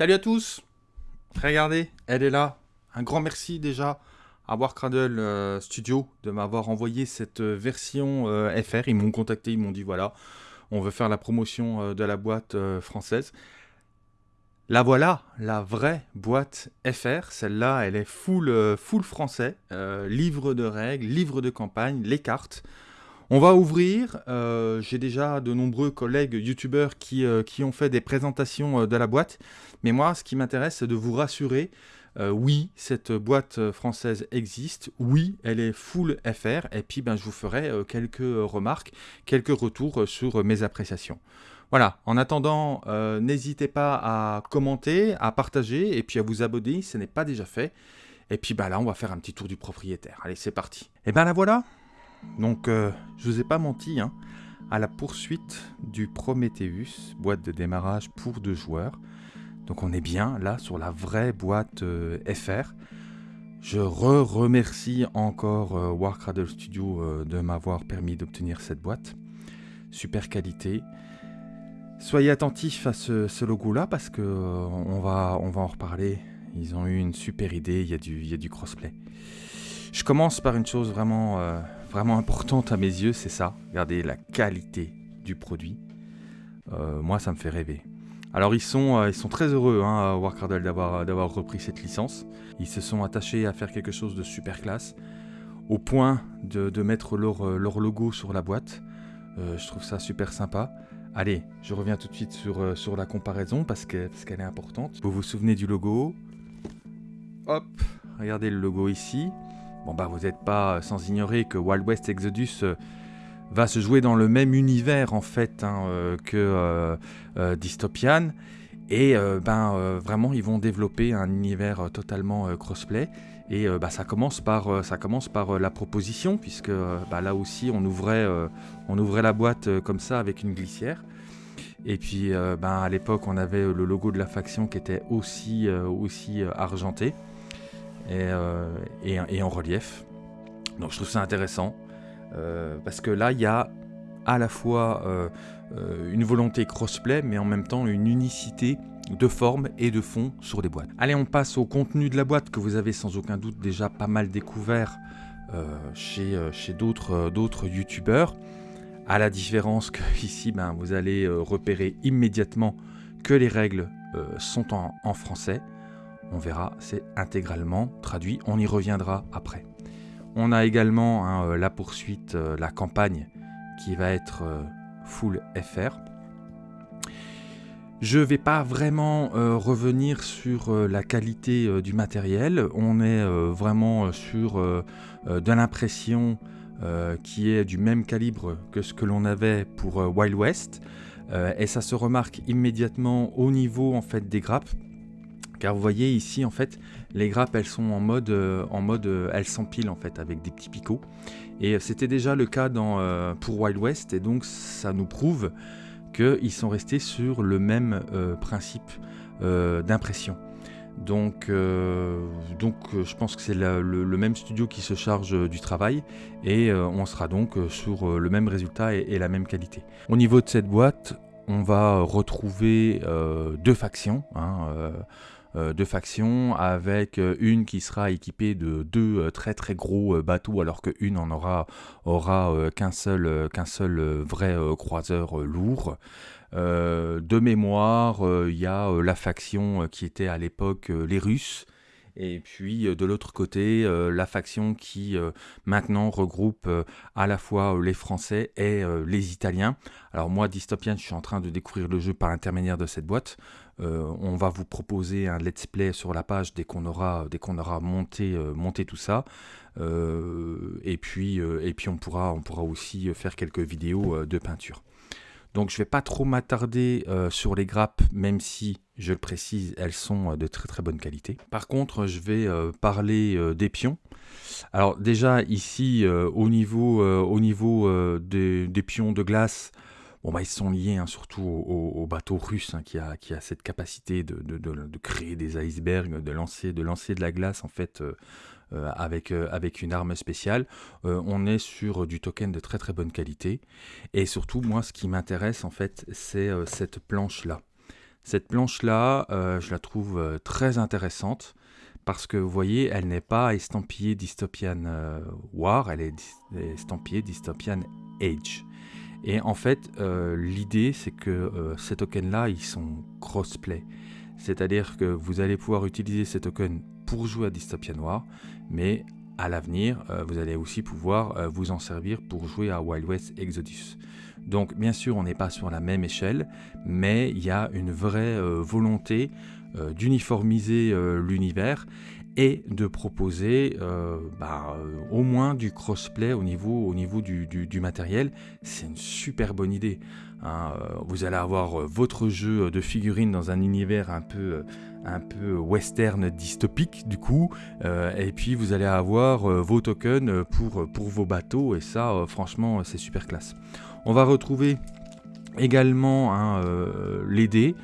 Salut à tous Regardez, elle est là. Un grand merci déjà à Warcradle euh, Studio de m'avoir envoyé cette euh, version euh, FR. Ils m'ont contacté, ils m'ont dit voilà, on veut faire la promotion de la boîte française. La voilà, la vraie boîte FR. Celle-là, elle est full, full français. livre de règles, livre de campagne, les cartes. On va ouvrir, euh, j'ai déjà de nombreux collègues youtubeurs qui, euh, ont fait des présentations euh, de la boîte, mais moi ce qui m'intéresse c'est de vous rassurer, oui cette boîte française existe, oui elle est full FR, et puis ben, je vous ferai quelques remarques, quelques retours sur mes appréciations. Voilà, en attendant, n'hésitez pas à commenter, à partager, et puis à vous abonner si ce n'est pas déjà fait. Et puis ben, là on va faire un petit tour du propriétaire. Allez c'est parti. Et ben la voilà donc, euh, je vous ai pas menti, hein, à la poursuite du Prometheus, boîte de démarrage pour deux joueurs. Donc on est bien là sur la vraie boîte euh, FR. Je re-remercie encore euh, Warcradle Studio de m'avoir permis d'obtenir cette boîte. Super qualité. Soyez attentifs à ce, logo-là parce que va, on va en reparler. Ils ont eu une super idée, il y a du, il y a du crossplay. Je commence par une chose vraiment vraiment importante à mes yeux, c'est ça. Regardez la qualité du produit. Euh, moi, ça me fait rêver. Alors ils sont, euh, ils sont très heureux, hein, Warcradle, d'avoir, repris cette licence. Ils se sont attachés à faire quelque chose de super classe, au point de, mettre leur, euh, leur, logo sur la boîte. je trouve ça super sympa. Allez, je reviens tout de suite sur, sur la comparaison parce, que, parce qu'elle est importante. Vous vous souvenez du logo? Hop, regardez le logo ici. Bon bah vous n'êtes pas sans ignorer que Wild West Exodus euh, va se jouer dans le même univers en fait hein, euh, que euh, Dystopian. Et ben vraiment ils vont développer un univers totalement crossplay. Et bah, ça commence par, la proposition, puisque bah, là aussi on ouvrait, la boîte comme ça avec une glissière. Et puis ben, à l'époque on avait le logo de la faction qui était aussi argenté. Euh, et, en relief. Donc je trouve ça intéressant, euh, parce que là, il y a à la fois euh, une volonté crossplay, mais en même temps une unicité de forme et de fond sur les boîtes. Allez, on passe au contenu de la boîte que vous avez sans aucun doute déjà pas mal découvert chez, chez d'autres youtubeurs. À la différence que ici, ben, vous allez repérer immédiatement que les règles sont en français on verra, c'est intégralement traduit, on y reviendra après. On a également hein, euh, la poursuite, euh, la campagne qui va être euh, full FR. Je ne vais pas vraiment revenir sur la qualité du matériel, on est vraiment sur de l'impression qui est du même calibre que ce que l'on avait pour Wild West, et ça se remarque immédiatement au niveau en fait des grappes, car vous voyez ici en fait les grappes elles sont en mode, euh, en mode euh, elles s'empilent en fait avec des petits picots et c'était déjà le cas euh, pour Wild West et donc ça nous prouve qu'ils sont restés sur le même principe d'impression. Donc, je pense que c'est le, même studio qui se charge du travail et on sera donc sur le même résultat et, la même qualité. Au niveau de cette boîte, on va retrouver deux factions. Hein, euh, deux factions, avec euh, une qui sera équipée de deux euh, très très gros bateaux, alors qu'une en aura, aura qu'un seul, qu'un seul vrai croiseur lourd. de mémoire, il y a la faction qui était à l'époque les Russes, et puis de l'autre côté, la faction qui maintenant regroupe à la fois les Français et les Italiens. Alors moi, Dystopian, je suis en train de découvrir le jeu par l'intermédiaire de cette boîte. Euh, on va vous proposer un let's play sur la page dès qu'on aura, dès qu'on aura monté, euh, tout ça. Euh, et, puis, et puis on pourra, on pourra aussi faire quelques vidéos de peinture. Donc je ne vais pas trop m'attarder sur les grappes, même si, je le précise, elles sont de très très bonne qualité. Par contre, je vais parler des pions. Alors déjà ici, au niveau, au niveau des, pions de glace, Bon, bah, ils sont liés hein, surtout au, bateau russe hein, qui, a, qui, a, cette capacité de, de, créer des icebergs, de lancer de, lancer de la glace en fait euh, euh, avec, euh, avec une arme spéciale. on est sur du token de très très bonne qualité. Et surtout, moi, ce qui m'intéresse en fait, c'est cette planche là. Cette planche-là, je la trouve très intéressante parce que vous voyez, elle n'est pas estampillée Dystopian War, elle est estampillée Dystopian Age. Et en fait, l'idée, c'est que ces tokens-là, ils sont crossplay. C'est-à-dire que vous allez pouvoir utiliser ces tokens pour jouer à Dystopia Noir, mais à l'avenir, euh, vous allez aussi pouvoir euh, vous en servir pour jouer à Wild West Exodus. Donc bien sûr, on n'est pas sur la même échelle, mais il y a une vraie euh, volonté d'uniformiser l'univers et de proposer bah, au moins du crossplay au niveau, au niveau du, matériel. C'est une super bonne idée. Hein. Vous allez avoir votre jeu de figurines dans un univers un peu un peu western dystopique du coup euh, et puis vous allez avoir euh, vos tokens pour, pour vos bateaux et ça euh, franchement c'est super classe on va retrouver également hein, les dés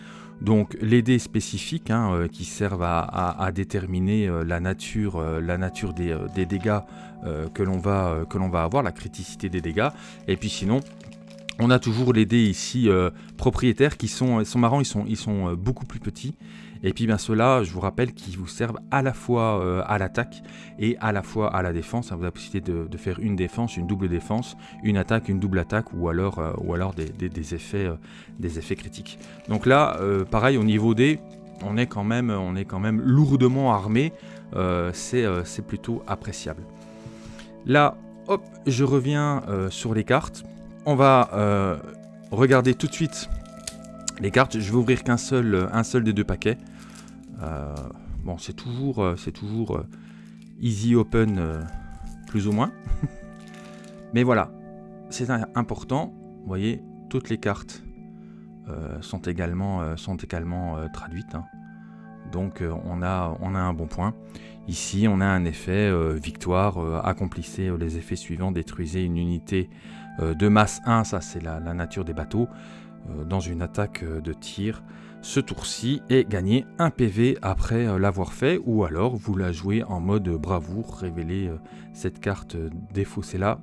donc les dés spécifiques hein, qui servent à, déterminer la nature, la nature des, dégâts que l'on va, va avoir, la criticité des dégâts. Et puis sinon, on a toujours les dés ici propriétaires qui sont, sont marrants, ils sont beaucoup plus petits. Et puis bien ceux-là, je vous rappelle qu'ils vous servent à la fois euh, à l'attaque et à la fois à la défense. Vous avez la possibilité de, faire une défense, une double défense, une attaque, une double attaque ou alors, euh, ou alors des, effets, euh, des effets critiques. Donc là, pareil au niveau des, on est quand même, on est quand même lourdement armé. C'est plutôt appréciable. Là, hop, je reviens sur les cartes. On va regarder tout de suite les cartes. Je vais ouvrir qu'un seul, un seul des deux paquets. Euh, bon, c'est toujours, euh, c'est toujours euh, easy open, plus ou moins. Mais voilà, c'est important. Vous voyez, toutes les cartes sont également, sont également traduites. Hein. Donc on, a, un bon point. Ici, on a un effet victoire. accomplissez les effets suivants. Détruisez une unité de masse 1. Ça, c'est la, nature des bateaux. Dans une attaque de tir ce tour-ci et gagner un PV après euh, l'avoir fait ou alors vous la jouez en mode bravoure, révéler euh, cette carte euh, défaussée là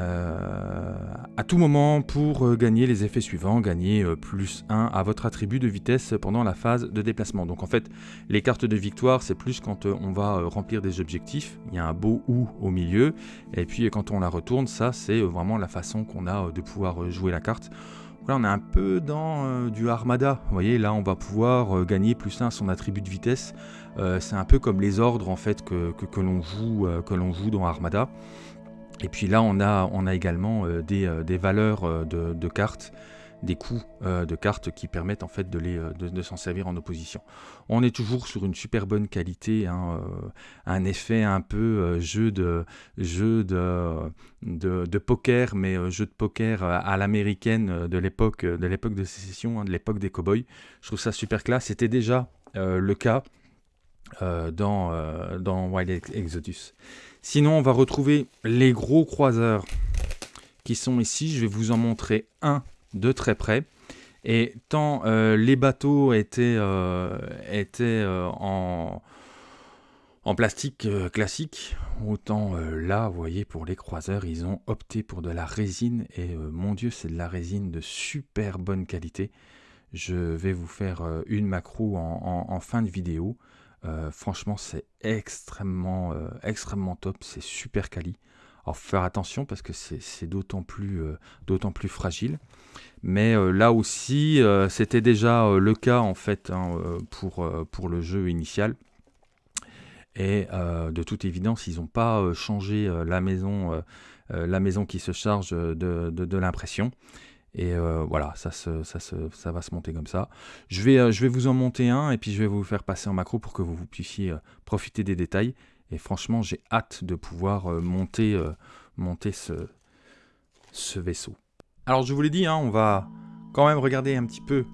à tout moment pour gagner les effets suivants, gagner plus 1 à votre attribut de vitesse pendant la phase de déplacement. Donc en fait, les cartes de victoire, c'est plus quand on va remplir des objectifs, il y a un beau ou au milieu, et puis quand on la retourne, ça c'est vraiment la façon qu'on a de pouvoir jouer la carte. On est un peu dans euh, du Armada. Vous voyez, là, on va pouvoir euh, gagner plus 1 son attribut de vitesse. Euh, c'est un peu comme les ordres, en fait, que, l'on joue, joue dans Armada. Et puis là, on a, on a également des, valeurs de cartes des coups euh, de cartes qui permettent en fait euh, de, s'en servir en opposition. On est toujours sur une super bonne qualité, hein, euh, un effet un peu jeu de jeu de, poker, mais jeu de poker à l'américaine de l'époque de l'époque de sécession, hein, de l'époque des cowboys. Je trouve ça super classe. C'était déjà le cas dans, dans Wild Exodus. Sinon, on va retrouver les gros croiseurs qui sont ici. Je vais vous en montrer un de très près. Et tant euh, les bateaux étaient, euh, euh, en, en, plastique classique, autant là, vous voyez, pour les croiseurs, ils ont opté pour de la résine. Et mon Dieu, c'est de la résine de super bonne qualité. Je vais vous faire une macro en, en fin de vidéo. franchement, c'est extrêmement, extrêmement top. C'est super quali. Alors, faire attention parce que c'est d'autant plus, d'autant plus fragile. Mais euh, là aussi, euh, c'était déjà euh, le cas en fait hein, pour, pour le jeu initial. Et de toute évidence, ils n'ont pas changé la, maison, la maison qui se charge de, de, l'impression. Et voilà, ça, ça, ça, va se monter comme ça. Je vais, je vais vous en monter un et puis je vais vous faire passer en macro pour que vous, puissiez profiter des détails. Et franchement, j'ai hâte de pouvoir monter, monter ce, vaisseau. Alors je vous l'ai dit, hein, on va quand même regarder un petit peu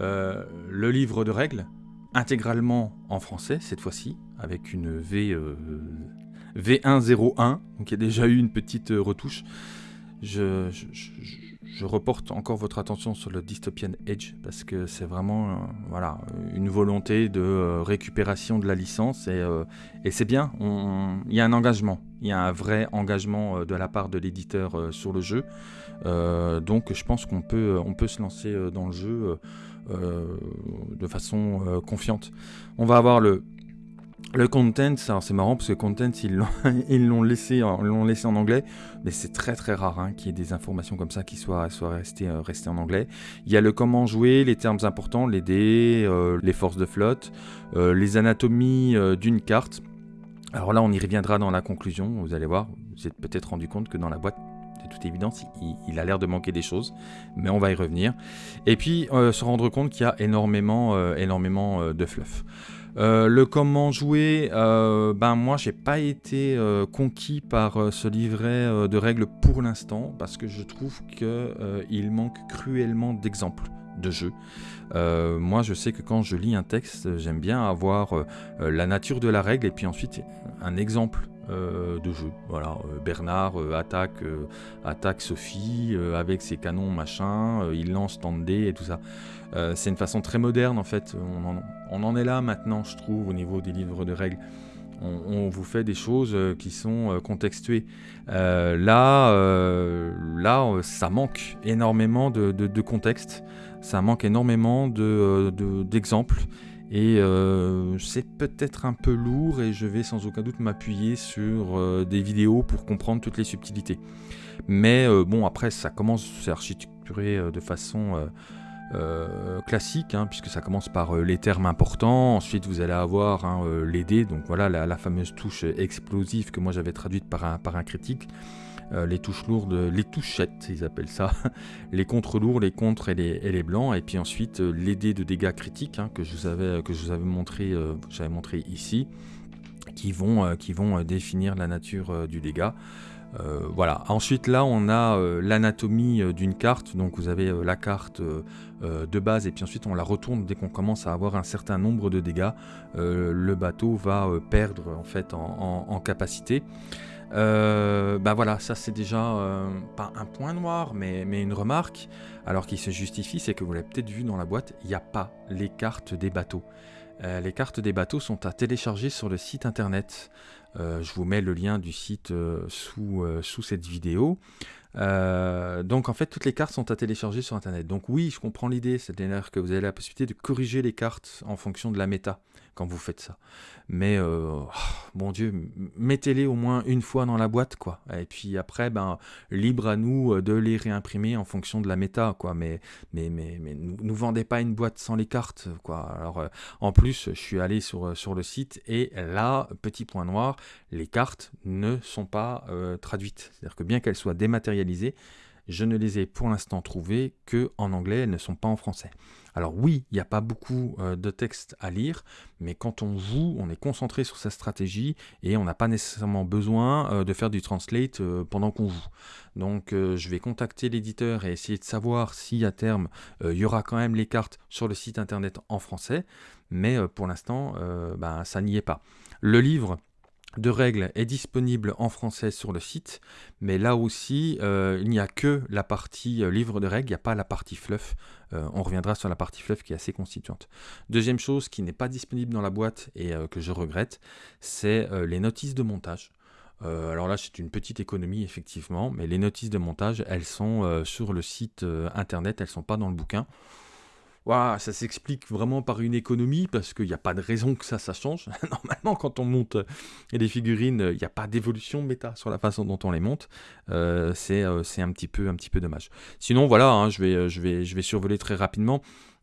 euh, le livre de règles, intégralement en français cette fois-ci, avec une V, euh, V101, donc il y a déjà eu une petite euh, retouche. je reporte encore votre attention sur le Dystopian Edge parce que c'est vraiment euh, voilà, une volonté de euh, récupération de la licence et, euh, c'est bien, il y a un engagement, il y a un vrai engagement de la part de l'éditeur sur le jeu. donc je pense qu'on peut, on peut se lancer dans le jeu de façon confiante. On va avoir le le content, c'est marrant parce que content, ils l'ont laissé, en anglais, mais c'est très très rare hein, qu'il y ait des informations comme ça qui soient, soient restées, euh, en anglais. Il y a le comment jouer, les termes importants, les dés, euh, les forces de flotte, euh, les anatomies d'une carte. Alors là, on y reviendra dans la conclusion, vous allez voir, vous êtes peut-être rendu compte que dans la boîte, de toute évidence, il, a l'air de manquer des choses, mais on va y revenir. Et puis, se rendre compte qu'il y a énormément, énormément de fluff. Euh, le comment jouer, euh, ben moi j'ai pas été euh, conquis par ce livret de règles pour l'instant parce que je trouve qu'il manque cruellement d'exemples de jeu. moi je sais que quand je lis un texte, j'aime bien avoir la nature de la règle et puis ensuite un exemple de jeu. Bernard attaque, attaque Sophie avec ses canons machin, il lance tant de dés et tout ça. Euh, c'est une façon très moderne en fait. On en, est là maintenant, je trouve, au niveau des livres de règles. On, vous fait des choses euh, qui sont euh, contextuées. là, ça manque énormément de, contexte, ça manque énormément d'exemples. et c'est peut-être un peu lourd et je vais sans aucun doute m'appuyer sur des vidéos pour comprendre toutes les subtilités. Mais bon, après, ça commence, c'est architecturé de façon euh, classique, hein, puisque ça commence par euh, les termes importants, ensuite vous allez avoir hein, euh, les dés, donc voilà la, fameuse touche explosive que moi j'avais traduite par un, critique, les touches lourdes, les touchettes ils appellent ça, les contre lourds, les contre et les, blancs, et puis ensuite les dés de dégâts critiques hein, que, je vous avais, que je vous avais montré, j'avais montré ici, qui vont définir la nature du dégât. Euh, voilà. Ensuite, là, on a euh, l'anatomie euh, d'une carte. Donc, vous avez la carte de base, et puis ensuite, on la retourne dès qu'on commence à avoir un certain nombre de dégâts. le bateau va perdre en fait en, capacité. bah voilà, ça c'est déjà pas un point noir, mais, mais une remarque, alors qui se justifie, c'est que vous l'avez peut-être vu dans la boîte, il n'y a pas les cartes des bateaux. les cartes des bateaux sont à télécharger sur le site internet. Euh, je vous mets le lien du site euh, euh, sous cette vidéo. Donc en fait, toutes les cartes sont à télécharger sur Internet. Donc oui, je comprends l'idée, c'est-à-dire que vous avez la possibilité de corriger les cartes en fonction de la méta quand vous faites ça. Mais, oh, mon Dieu, mettez-les au moins une fois dans la boîte, quoi. Et puis après, ben, libre à nous de les réimprimer en fonction de la méta, quoi. Mais, mais, mais, mais nous, vendez pas une boîte sans les cartes, quoi. Alors, en plus, je suis allé sur, sur le site et là, petit point noir, les cartes ne sont pas euh, traduites. C'est-à-dire que bien qu'elles soient dématérialisées, je ne les ai pour l'instant trouvées que en anglais, elles ne sont pas en français. Alors oui, il n'y a pas beaucoup euh, de texte à lire, mais quand on joue, on est concentré sur sa stratégie et on n'a pas nécessairement besoin euh, de faire du translate pendant qu'on joue. Donc je vais contacter l'éditeur et essayer de savoir si à terme il y aura quand même les cartes sur le site internet en français, mais pour l'instant, ben, ça n'y est pas. Le livre de règles est disponible en français sur le site, mais là aussi, euh, il n'y a que la partie euh, livre de règles, il n'y a pas la partie fluff. Euh, on reviendra sur la partie fluff qui est assez constituante. Deuxième chose qui n'est pas disponible dans la boîte et que je regrette, c'est les notices de montage. alors là, c'est une petite économie, effectivement, mais les notices de montage, elles sont sur le site internet, elles ne sont pas dans le bouquin ça s'explique vraiment par une économie parce qu'il n'y a pas de raison que ça, ça change. Normalement, quand on monte des euh, figurines, il n'y a pas d'évolution méta sur la façon dont on les monte. Euh, euh, c'est un, petit peu, un petit peu dommage. Sinon, voilà, hein, je, vais, je, survoler très rapidement.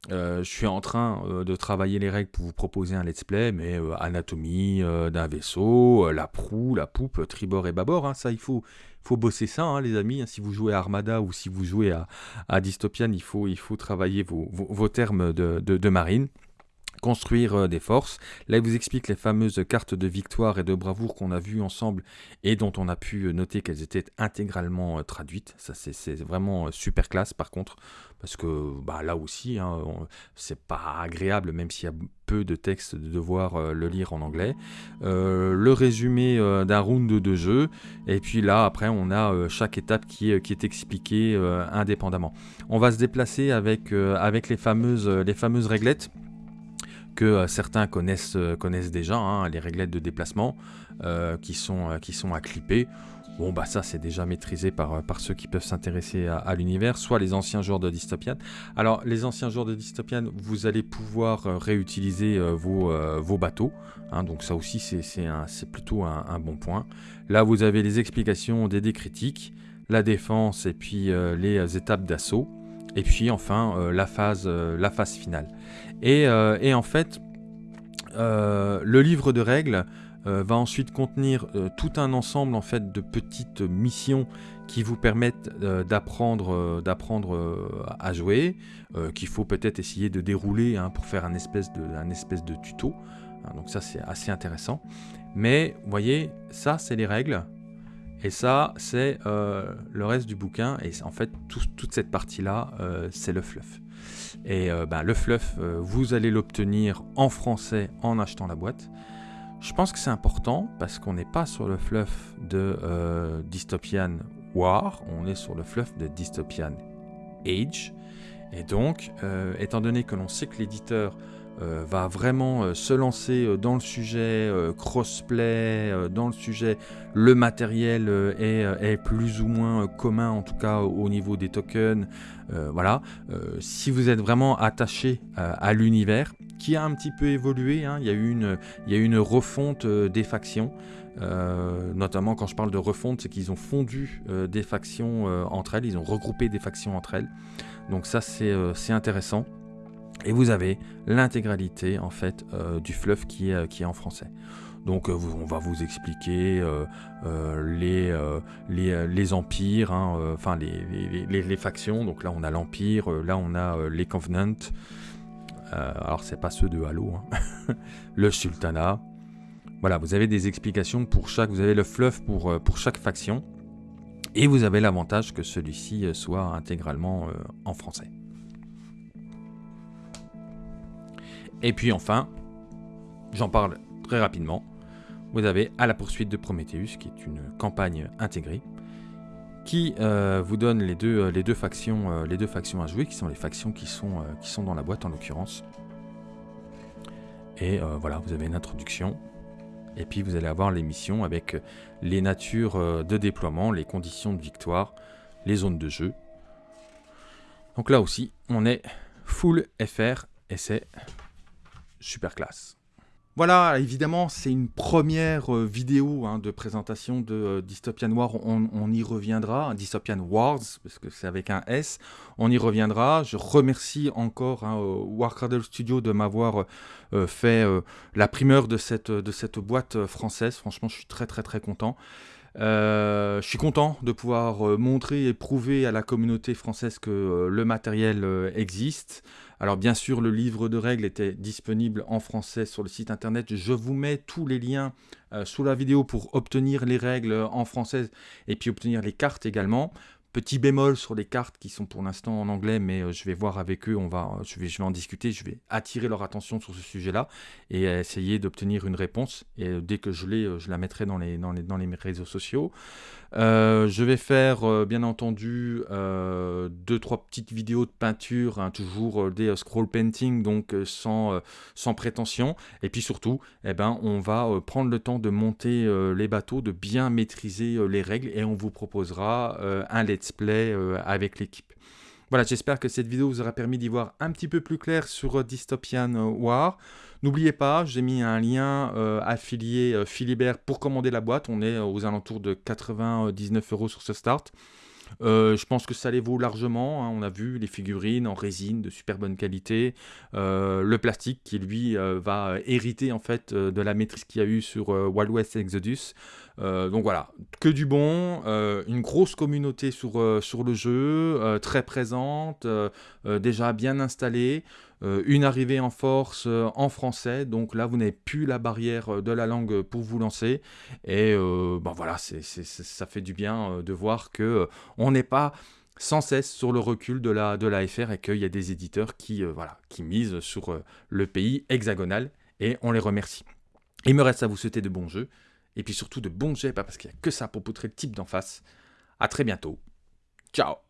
je suis en train de travailler les règles pour vous proposer un let's play, mais anatomie d'un vaisseau, la proue, la poupe, tribord et bâbord, hein, ça il faut, faut bosser ça, hein, les amis. Si vous jouez à Armada ou si vous jouez à, Dystopian, il faut, il faut travailler vos, termes de, marine construire euh, des forces. Là, il vous explique les fameuses cartes de victoire et de bravoure qu'on a vues ensemble et dont on a pu noter qu'elles étaient intégralement euh, traduites. Ça, c'est vraiment euh, super classe, par contre, parce que bah, là aussi, hein, c'est pas agréable, même s'il y a peu de texte, de devoir euh, le lire en anglais. Euh, le résumé euh, d'un round de jeu, et puis là, après, on a chaque étape qui est, expliquée indépendamment. On va se déplacer avec, avec les, fameuses, les fameuses réglettes que certains connaissent, connaissent déjà, hein, les réglettes de déplacement qui, sont, qui sont à clipper. Bon, bah ça, c'est déjà maîtrisé par, euh, ceux qui peuvent s'intéresser à, l'univers, soit les anciens joueurs de Dystopian. Alors, les anciens joueurs de Dystopian, vous allez pouvoir euh, réutiliser euh, vos, bateaux. Hein, donc ça aussi, c'est plutôt un, bon point. Là, vous avez les explications des dés critiques, la défense et puis les étapes d'assaut. Et puis enfin, la, phase, la phase finale. Et, et en fait, le livre de règles euh, va ensuite contenir euh, tout un ensemble en fait de petites missions qui vous permettent euh, d'apprendre à jouer, qu'il faut peut-être essayer de dérouler hein, pour faire un espèce de, un espèce de tuto. Hein, donc ça c'est assez intéressant. Mais vous voyez, ça c'est les règles. Et ça, c'est le reste du bouquin. Et en fait, toute cette partie-là, c'est le fluff. Et ben, le fluff, vous allez l'obtenir en français en achetant la boîte. Je pense que c'est important parce qu'on n'est pas sur le fluff de euh, Dystopian War, on est sur le fluff de Dystopian Age. Et donc, euh, étant donné que l'on sait que l'éditeur euh, va vraiment se lancer dans le sujet crossplay, dans le sujet le matériel est, plus ou moins commun, en tout cas au niveau des tokens. voilà. si vous êtes vraiment attaché à l'univers, qui a un petit peu évolué. Hein. Il, y a eu une, refonte euh, des factions. Euh, notamment quand je parle de refonte, c'est qu'ils ont fondu euh, des factions entre elles, ils ont regroupé des factions entre elles. Donc ça c'est intéressant. Et vous avez l'intégralité en fait du fluff qui est, qui est en français. Donc on va vous expliquer les, les, les, empires, enfin les, les, factions. Donc là on a l'empire, là on a les covenants. Euh, alors c'est pas ceux de Halo, hein. le sultanat. Voilà, vous avez des explications pour chaque, vous avez le fluff pour, euh, pour chaque faction, et vous avez l'avantage que celui-ci euh, soit intégralement en français. Et puis enfin, j'en parle très rapidement, vous avez À la poursuite de Prometheus, qui est une campagne intégrée, qui euh, vous donne les deux, euh, les, deux factions, euh, les deux factions à jouer, qui sont les factions qui sont, qui sont dans la boîte en l'occurrence. Et voilà, vous avez une introduction. Et puis vous allez avoir les missions avec les natures de déploiement, les conditions de victoire, les zones de jeu. Donc là aussi, on est full FR et c'est super classe. Voilà, évidemment, c'est une première euh, vidéo hein, de présentation de euh, Dystopian War. On, y reviendra, Dystopian Wars, parce que c'est avec un S. On y reviendra. Je remercie encore hein, Warcradle Studio de m'avoir euh, fait la primeur de cette, de cette boîte française. Franchement, je suis très très très content. je suis content de pouvoir montrer et prouver à la communauté française que le matériel existe. Alors bien sûr, le livre de règles était disponible en français sur le site internet. Je vous mets tous les liens euh, sous la vidéo pour obtenir les règles en français et puis obtenir les cartes également. Petit bémol sur les cartes qui sont pour l'instant en anglais, mais euh, je vais voir avec eux, on va, je, vais, je vais en discuter, je vais attirer leur attention sur ce sujet-là et essayer d'obtenir une réponse. Et euh, dès que je l'ai, je la mettrai dans les, dans les, dans les réseaux sociaux. Euh, je vais faire euh, bien entendu euh, deux trois petites vidéos de peinture, hein, toujours des scroll painting, donc sans, sans prétention. Et puis surtout, eh ben, on va prendre le temps de monter les bateaux, de bien maîtriser les règles et on vous proposera un let's play avec l'équipe. Voilà, j'espère que cette vidéo vous aura permis d'y voir un petit peu plus clair sur Dystopian War. N'oubliez pas, j'ai mis un lien euh, affilié euh, Philibert pour commander la boîte. On est aux alentours de 99 euros sur ce start. Euh, je pense que ça les vaut largement. Hein. On a vu les figurines en résine de super bonne qualité, le plastique qui lui va hériter en fait de la maîtrise qu'il y a eu sur Wild West Exodus. Donc voilà, que du bon, une grosse communauté sur, sur le jeu, très présente, déjà bien installée. Euh, une arrivée en force euh, en français, donc là vous n'avez plus la barrière euh, de la langue pour vous lancer, et ben voilà, ça fait du bien de voir que on n'est pas sans cesse sur le recul de la, de la FR et qu'il y a des éditeurs qui, voilà, qui misent sur le pays hexagonal, et on les remercie. Il me reste à vous souhaiter de bons jeux, et puis surtout de bons jets, parce qu'il n'y a que ça pour poutrer le type d'en face. A très bientôt. Ciao